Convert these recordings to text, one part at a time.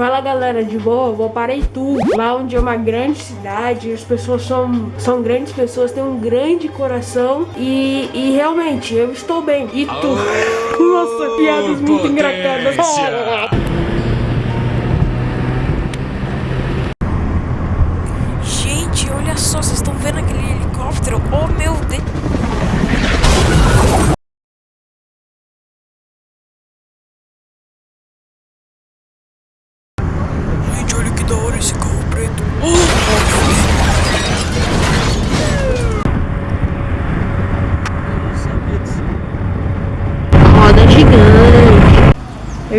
Fala galera, de boa? Vou para Itu, lá onde é uma grande cidade, as pessoas são, são grandes pessoas, têm um grande coração e, e realmente eu estou bem. Itu, oh, nossa, piadas muito engraçadas. Gente, olha só, vocês estão vendo aquele helicóptero? Oh meu Deus!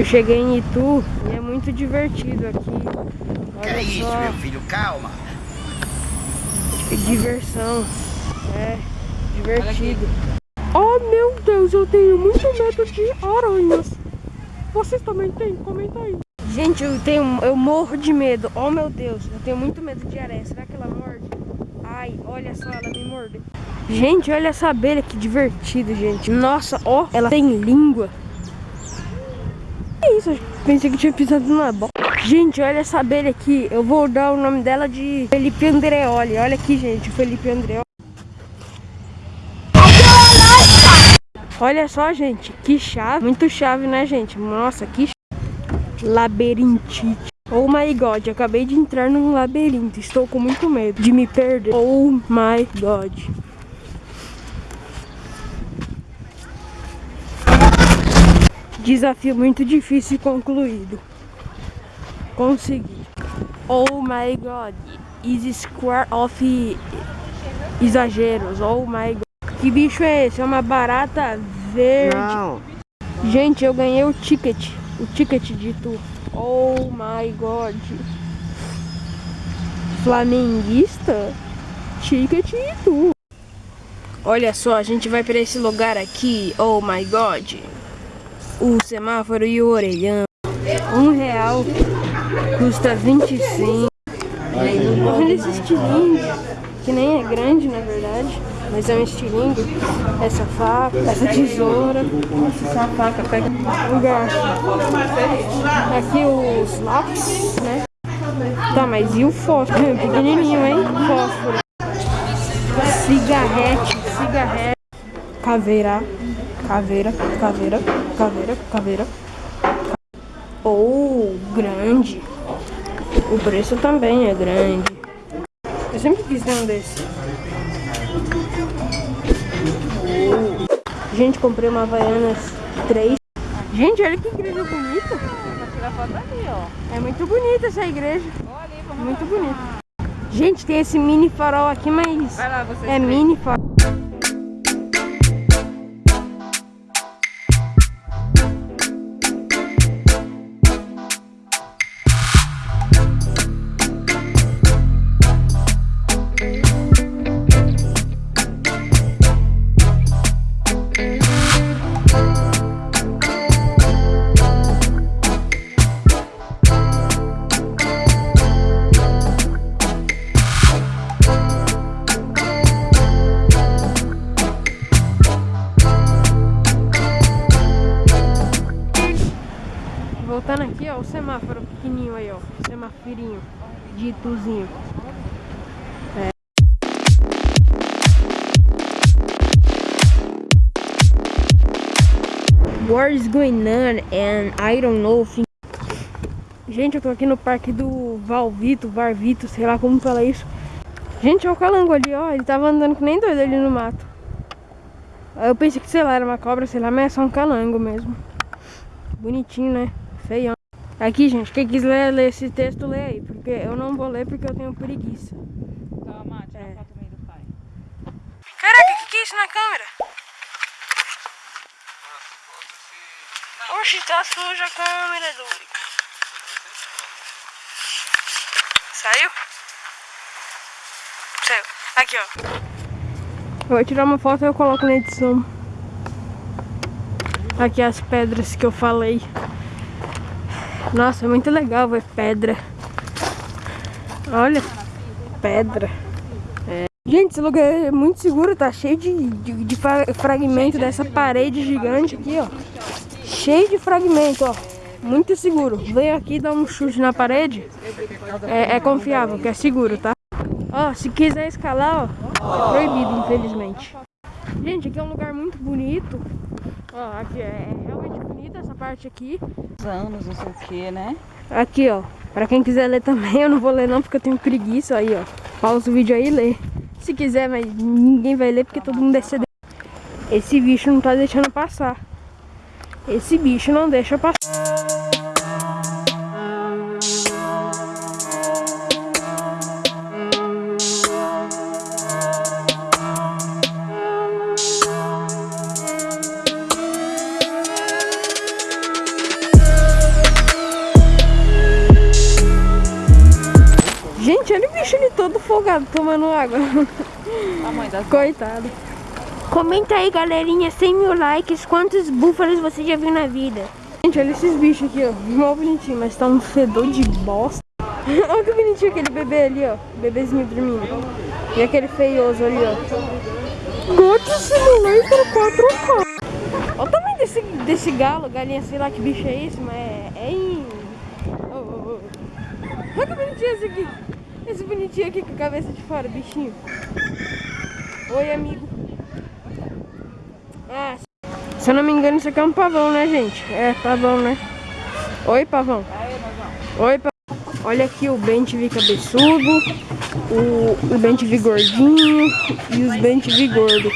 Eu cheguei em Itu e é muito divertido aqui. Olha que é isso, só. meu filho? Calma. Que diversão. É, divertido. Oh, meu Deus, eu tenho muito medo de aranhas. Vocês também têm? Comenta aí. Gente, eu tenho, eu morro de medo. Oh, meu Deus, eu tenho muito medo de aranha. Será que ela morde? Ai, olha só, ela me morde. Gente, olha essa abelha que divertido, gente. Nossa, ó, ela tem língua. Que isso? Pensei que tinha pisado na bola. Gente, olha essa abelha aqui. Eu vou dar o nome dela de Felipe Andreoli. Olha aqui, gente, Felipe Andreoli. Olha só, gente, que chave. Muito chave, né, gente? Nossa, que chave. Labirintite. Oh my god, acabei de entrar num labirinto. Estou com muito medo de me perder. Oh my god. Desafio muito difícil concluído. Consegui. Oh my god. Is square of exageros. Oh my god. Que bicho é esse? É uma barata verde. Não. Gente, eu ganhei o ticket. O ticket de tu. Oh my god. Flamenguista? Ticket de tu. Olha só, a gente vai para esse lugar aqui. Oh my god o semáforo e o orelhão. Um real custa 25. Olha esse estilingue, que nem é grande na verdade, mas é um estilingue. Essa faca, essa tesoura, essa faca pega um. Aqui os lápis, né? Tá, mas e o fósforo? Pequenininho, hein? Fósforo. Cigarrete, cigarrete. Caveira caveira, caveira, caveira, caveira. Ou oh, grande. O preço também é grande. Eu sempre quis ter um desse. Gente, comprei uma Havaianas 3. Gente, olha que igreja bonita. É muito bonita essa igreja. Muito bonita. Gente, tem esse mini farol aqui, mas é mini farol. Voltando aqui, ó, o semáforo pequenininho aí, ó. Semáforinho de Ituzinho. É. What is going on and I don't know. Gente, eu tô aqui no parque do Valvito, Varvito, sei lá como fala isso. Gente, olha o calango ali, ó. Ele tava andando que nem doido ali no mato. Eu pensei que, sei lá, era uma cobra, sei lá, mas é só um calango mesmo. Bonitinho, né? Feião. Aqui, gente, quem quiser ler esse texto, lê aí. Porque eu não vou ler porque eu tenho preguiça. Calma, tira é. foto do pai. Caraca, o que, que é isso na câmera? Oxi, tá suja a câmera, Duri. Saiu? Saiu. Aqui, ó. Eu vou tirar uma foto e eu coloco na edição. Aqui as pedras que eu falei. Nossa, é muito legal ver pedra. Olha, pedra. É. Gente, esse lugar é muito seguro, tá cheio de, de, de fragmento dessa parede gigante aqui, ó. Cheio de fragmento, ó. muito seguro. Veio aqui dar um chute na parede, é, é confiável, que é seguro, tá? Ó, se quiser escalar, ó, proibido, infelizmente. Gente, aqui é um lugar muito bonito. Ó, aqui é realmente bonita essa parte aqui. anos, não sei o que, né? Aqui, ó. Pra quem quiser ler também, eu não vou ler não, porque eu tenho preguiça. Aí, ó. Pausa o vídeo aí e lê. Se quiser, mas ninguém vai ler, porque todo mundo é CD. Esse bicho não tá deixando passar. Esse bicho não deixa passar. Bicho ali todo folgado tomando água. A mãe das Coitado. Comenta aí, galerinha, 100 mil likes, quantos búfalos você já viu na vida? Gente, olha esses bichos aqui, ó. Mó bonitinho, mas tá um fedor de bosta. olha que bonitinho aquele bebê ali, ó. Bebezinho dormindo. E aquele feioso ali, ó. God Simulator 4K. Olha o tamanho desse, desse galo, galinha, sei lá que bicho é esse, mas é... é in... oh, oh, oh. Olha que bonitinho esse aqui. Esse bonitinho aqui com a cabeça de fora, bichinho. Oi, amigo. Ah, se eu não me engano, isso aqui é um pavão, né, gente? É, pavão, né? Oi, pavão. Oi, pavão. Olha aqui o Ben TV cabeçudo, o, o Ben TV gordinho e os Ben TV gordo.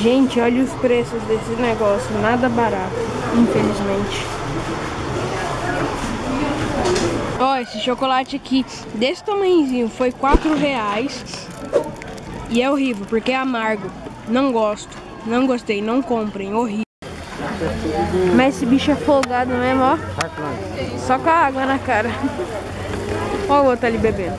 Gente, olha os preços desse negócio, nada barato, infelizmente. Ó, esse chocolate aqui, desse tamanhozinho, foi 4 reais. E é horrível, porque é amargo. Não gosto. Não gostei, não comprem, horrível. Mas esse bicho é folgado mesmo, ó. Só com a água na cara. Ó o outro ali bebendo.